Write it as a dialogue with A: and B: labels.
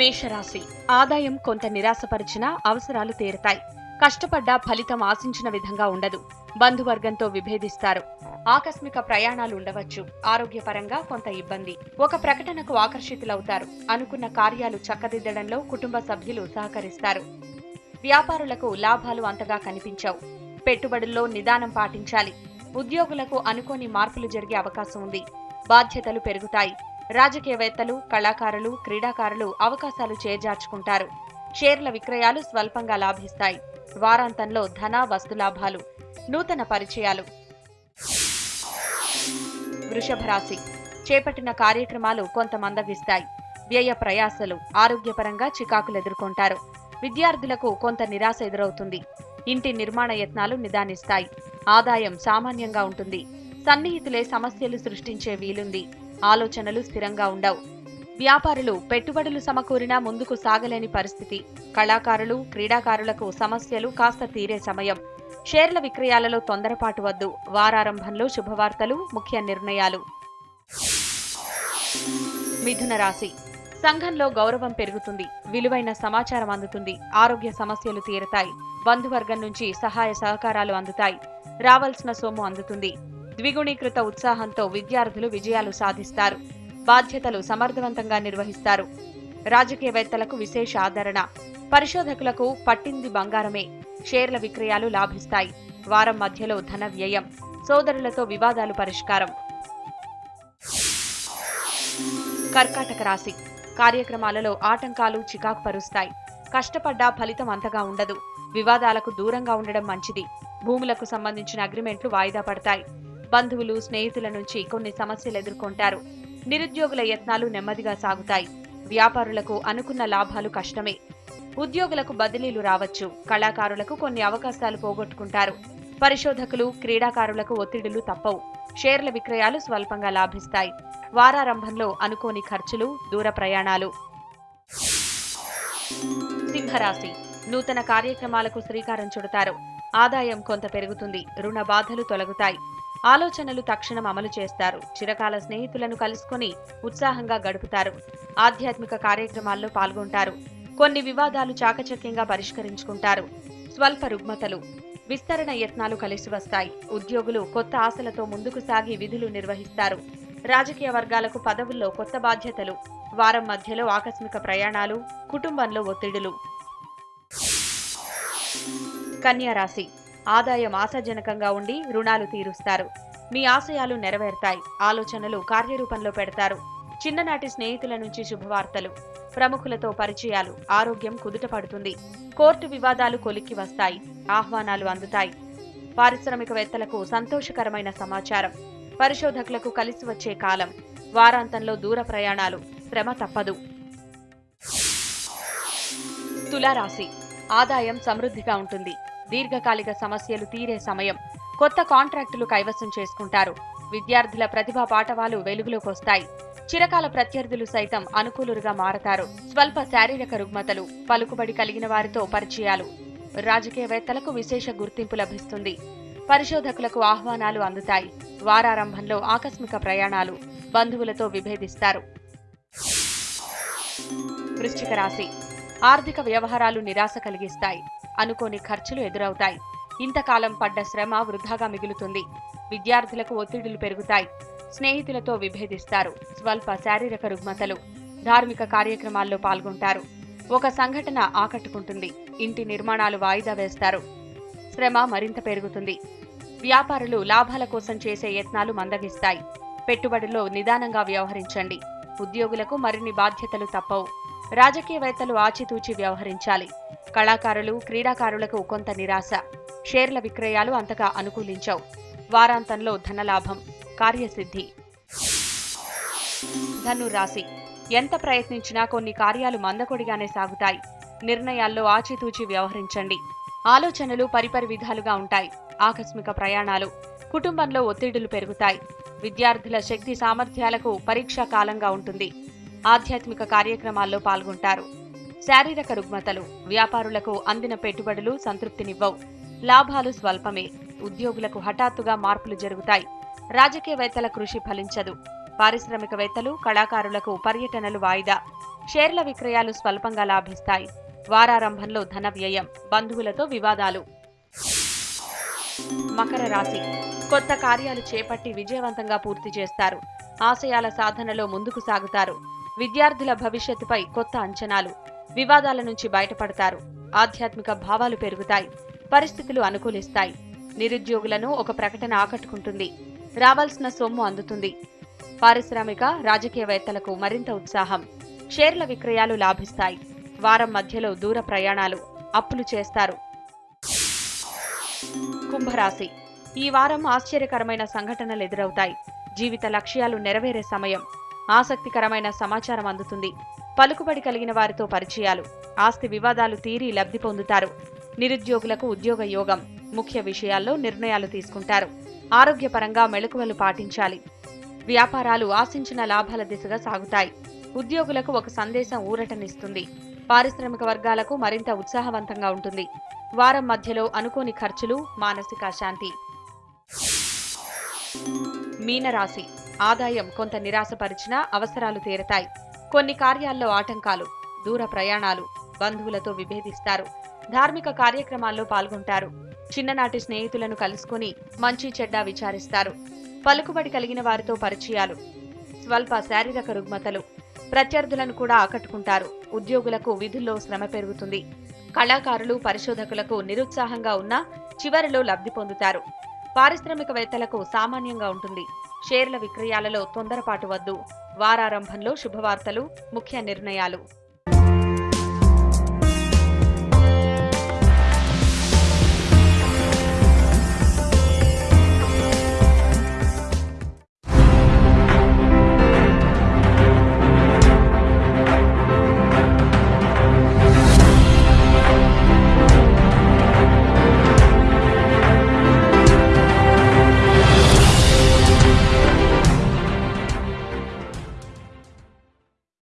A: మేషరాశి. ఆదాయం కొంత నిరాశపరిచినా అవసరాలు తీరతాయి. కష్టపడ్డా ఫలితం ఆశించిన విధంగా ఉండదు. బంధువర్గంతో విభేదిస్తారు. ఆకస్మిక ప్రయాణాలు ఉండవచ్చు. ఆరోగ్యపరంగా కొంత ఇబ్బంది. ఒక ప్రకటనకు ఆకర్షితులవుతారు. అనుకున్న కార్యాలు చక్కదిద్దడంలో కుటుంబ సభ్యులు సహకరిస్తారు. వ్యాపారులకు లాభాలు అంతగా కనిపించవు. పెట్టుబడుల్లో నిదానం పాటించాలి. ఉద్యోగులకు అనుకోని మార్పులు జరిగే అవకాశం ఉంది. బాధ్యతలు పెరుగుతాయి. రాజకీయవేత్తలు కళాకారులు క్రీడాకారులు అవకాశాలు చేజార్చుకుంటారు. షేర్ల విక్రయాలు స్వల్పంగా లాభిస్తాయి. వారాంతంలో ధన వస్తులాభాలు నూతన పరిచయాలు. వృషభ రాశి. చేపట్టిన కార్యక్రమాలు కొంత మందగిస్తాయి వ్యయ ప్రయాసలు ఆరోగ్యపరంగా చికాకులు ఎదుర్కొంటారు. విద్యార్థులకు కొంత నిరాశ ఎదురవుతుంది. ఇంటి నిర్మాణ యత్నాలు నిదానిస్తాయి. ఆదాయం సామాన్యంగా ఉంటుంది. సన్నిహితులే సమస్యలు సృష్టించే వీలుంది. ఆలోచనలు స్థిరంగా ఉండవు. వ్యాపారులు పెట్టుబడులు సమకూరినా ముందుకు సాగలేని పరిస్థితి. కళాకారులు క్రీడాకారులకు సమస్యలు కాస్త తీరే సమయం. షేర్ల విక్రయాలలో తొందరపాటు వద్దు. వారారంభంలో శుభవార్తలు ముఖ్య నిర్ణయాలు. మిథున రాశి. సంఘంలో గౌరవం పెరుగుతుంది. విలువైన సమాచారం అందుతుంది. ఆరోగ్య సమస్యలు తీరతాయి. బంధువర్గం నుంచి సహాయ సహకారాలు అందుతాయి. రావాల్సిన సొమ్ము అందుతుంది. ద్విగుణీకృత ఉత్సాహంతో విద్యార్థులు విజయాలు సాధిస్తారు. బాధ్యతలు సమర్థవంతంగా నిర్వహిస్తారు. రాజకీయవేత్తలకు విశేష ఆదరణ. పరిశోధకులకు పట్టింది బంగారమే. షేర్ల విక్రయాలు లాభిస్తాయి. వారం మధ్యలో ధన వ్యయం. సోదరులతో వివాదాలు పరిష్కారం. కర్కాటక రాశి. కార్యక్రమాలలో ఆటంకాలు చికాకు పరుస్తాయి కష్టపడ్డా ఫలితం అంతగా ఉండదు. వివాదాలకు దూరంగా ఉండడం మంచిది. భూములకు సంబంధించిన అగ్రిమెంట్లు వాయిదా పడతాయి. బంధువులు స్నేహితుల నుంచి కొన్ని సమస్యలు ఎదుర్కొంటారు. నిరుద్యోగుల యత్నాలు నెమ్మదిగా సాగుతాయి. వ్యాపారులకు అనుకున్న లాభాలు కష్టమే. ఉద్యోగులకు బదిలీలు రావచ్చు. కళాకారులకు కొన్ని అవకాశాలు పోగొట్టుకుంటారు. పరిశోధకులు క్రీడాకారులకు ఒత్తిడులు తప్పవు. షేర్ల విక్రయాలు స్వల్పంగా లాభిస్తాయి. వారారంభంలో అనుకోని ఖర్చులు దూర ప్రయాణాలు. సింహరాశి. నూతన కార్యక్రమాలకు శ్రీకారం చుడతారు. ఆదాయం కొంత పెరుగుతుంది. రుణ బాధలు తొలగుతాయి. ఆలోచనలు తక్షణం అమలు చేస్తారు. చిరకాల స్నేహితులను కలుసుకొని ఉత్సాహంగా గడుపుతారు. ఆధ్యాత్మిక కార్యక్రమాల్లో పాల్గొంటారు. కొన్ని వివాదాలు చాకచక్యంగా పరిష్కరించుకుంటారు. స్వల్ప రుగ్మతలు విస్తరణ యత్నాలు కలిసి వస్తాయి. ఉద్యోగులు కొత్త ఆశలతో ముందుకు సాగి విధులు నిర్వహిస్తారు. రాజకీయ వర్గాలకు పదవుల్లో కొత్త బాధ్యతలు వారం మధ్యలో ఆకస్మిక ప్రయాణాలు కుటుంబంలో ఒత్తిడులు. కన్యారాశి ఆదాయం ఆశాజనకంగా ఉండి రుణాలు తీరుస్తారు. మీ ఆశయాలు నెరవేరుతాయి. ఆలోచనలు కార్యరూపంలో పెడతారు. చిన్ననాటి స్నేహితుల నుంచి శుభవార్తలు. ప్రముఖులతో పరిచయాలు. ఆరోగ్యం కుదుట పడుతుంది. కోర్టు వివాదాలు కొలిక్కి వస్తాయి. ఆహ్వానాలు అందుతాయి. పారిశ్రామికవేత్తలకు సంతోషకరమైన సమాచారం. పరిశోధకులకు కలిసి వచ్చే కాలం. వారాంతంలో దూర ప్రయాణాలు. శ్రమ తప్పదు. తులారాశి. ఆదాయం సమృద్ధిగా ఉంటుంది. దీర్ఘకాలిక సమస్యలు తీరే సమయం. కొత్త కాంట్రాక్టులు కైవసం చేసుకుంటారు. విద్యార్థుల ప్రతిభా పాఠవాలు వెలుగులోకొస్తాయి చిరకాల ప్రత్యర్థులు సైతం అనుకూలురుగా మారతారు. స్వల్ప శారీరక రుగ్మతలు పలుకుబడి కలిగిన వారితో పరిచయాలు. రాజకీయవేత్తలకు విశేష గుర్తింపు లభిస్తుంది. పరిశోధకులకు ఆహ్వానాలు అందుతాయి. వారారంభంలో ఆకస్మిక ప్రయాణాలు బంధువులతో విభేదిస్తారు. వృశ్చిక రాశి. ఆర్థిక వ్యవహారాలు నిరాశ కలిగిస్తాయి. అనుకోని ఖర్చులు ఎదురవుతాయి. ఇంతకాలం పడ్డ శ్రమ వృధాగా మిగులుతుంది. విద్యార్థులకు ఒత్తిడులు పెరుగుతాయి. స్నేహితులతో విభేదిస్తారు. స్వల్ప శారీరక రుగ్మతలు ధార్మిక కార్యక్రమాల్లో పాల్గొంటారు. ఒక సంఘటన ఆకట్టుకుంటుంది. ఇంటి నిర్మాణాలు వాయిదా వేస్తారు. శ్రమ మరింత పెరుగుతుంది. వ్యాపారులు లాభాల కోసం చేసే యత్నాలు మందగిస్తాయి. పెట్టుబడుల్లో నిదానంగా వ్యవహరించండి. ఉద్యోగులకు మరిన్ని బాధ్యతలు తప్పవు. రాజకీయవేత్తలు ఆచితూచి వ్యవహరించాలి. కళాకారులు క్రీడాకారులకు కొంత నిరాశ. షేర్ల విక్రయాలు అంతగా అనుకూలించవు. వారాంతంలో ధనలాభం కార్యసిద్ధి. ధనురాశి. ఎంత ప్రయత్నించినా కొన్ని కార్యాలు మందకొడిగానే సాగుతాయి. నిర్ణయాల్లో ఆచితూచి వ్యవహరించండి. ఆలోచనలు పరిపరి విధాలుగా ఉంటాయి. ఆకస్మిక ప్రయాణాలు కుటుంబంలో ఒత్తిడులు పెరుగుతాయి. విద్యార్థుల శక్తి సామర్థ్యాలకు పరీక్షా కాలంగా ఉంటుంది. ఆధ్యాత్మిక కార్యక్రమాల్లో పాల్గొంటారు. శారీరక రుగ్మతలు వ్యాపారులకు అందిన పెట్టుబడులు సంతృప్తినివ్వవు. లాభాలు స్వల్పమే ఉద్యోగులకు హఠాత్తుగా మార్పులు జరుగుతాయి. రాజకీయవేత్తల కృషి ఫలించదు. పారిశ్రామికవేత్తలు కళాకారులకు పర్యటనలు వాయిదా. షేర్ల విక్రయాలు స్వల్పంగా లాభిస్తాయి. వారారంభంలో ధన వ్యయం బంధువులతో వివాదాలు. మకర రాశి. కొత్త కార్యాలు చేపట్టి విజయవంతంగా పూర్తి చేస్తారు. ఆశయాల సాధనలో ముందుకు సాగుతారు. విద్యార్థుల భవిష్యత్తుపై కొత్త అంచనాలు. వివాదాల నుంచి బయటపడతారు. ఆధ్యాత్మిక భావాలు పెరుగుతాయి. పరిస్థితులు అనుకూలిస్తాయి. నిరుద్యోగులను ఒక ప్రకటన ఆకట్టుకుంటుంది. రావాల్సిన సొమ్ము అందుతుంది. పారిశ్రామిక రాజకీయవేత్తలకు మరింత ఉత్సాహం. షేర్ల విక్రయాలు లాభిస్తాయి. వారం మధ్యలో దూర ప్రయాణాలు అప్పులు చేస్తారు. కుంభరాశి. ఈ వారం ఆశ్చర్యకరమైన సంఘటనలు ఎదురవుతాయి. జీవిత లక్ష్యాలు నెరవేరే సమయం. ఆసక్తికరమైన సమాచారం అందుతుంది. పలుకుబడి కలిగిన వారితో పరిచయాలు ఆస్తి వివాదాలు తీరి లబ్ధి పొందుతారు. నిరుద్యోగులకు ఉద్యోగ యోగం ముఖ్య విషయాల్లో నిర్ణయాలు తీసుకుంటారు. ఆరోగ్యపరంగా మెళకువలు పాటించాలి. వ్యాపారాలు ఆశించిన లాభాల దిశగా సాగుతాయి. ఉద్యోగులకు ఒక సందేశం ఊరటనిస్తుంది. పారిశ్రామిక వర్గాలకు మరింత ఉత్సాహవంతంగా ఉంటుంది. వారం మధ్యలో అనుకోని ఖర్చులు మానసిక శాంతి మీనరాశి ఆదాయం కొంత నిరాశపరిచినా అవసరాలు తీరతాయి. కొన్ని కార్యాల్లో ఆటంకాలు దూర ప్రయాణాలు బంధువులతో విభేదిస్తారు. ధార్మిక కార్యక్రమాల్లో పాల్గొంటారు. చిన్ననాటి స్నేహితులను కలుసుకుని మంచి చెడ్డ విచారిస్తారు. పలుకుబడి కలిగిన వారితో పరిచయాలు స్వల్ప శారీరక రుగ్మతలు ప్రత్యర్థులను కూడా ఆకట్టుకుంటారు. ఉద్యోగులకు విధుల్లో శ్రమ పెరుగుతుంది. కళాకారులు పరిశోధకులకు నిరుత్సాహంగా ఉన్నా చివరిలో లబ్ధి పొందుతారు. పారిశ్రామికవేత్తలకు సామాన్యంగా ఉంటుంది. షేర్ల విక్రయాలలో తొందరపాటు వద్దు. వారారంభంలో శుభవార్తలు ముఖ్య నిర్ణయాలు.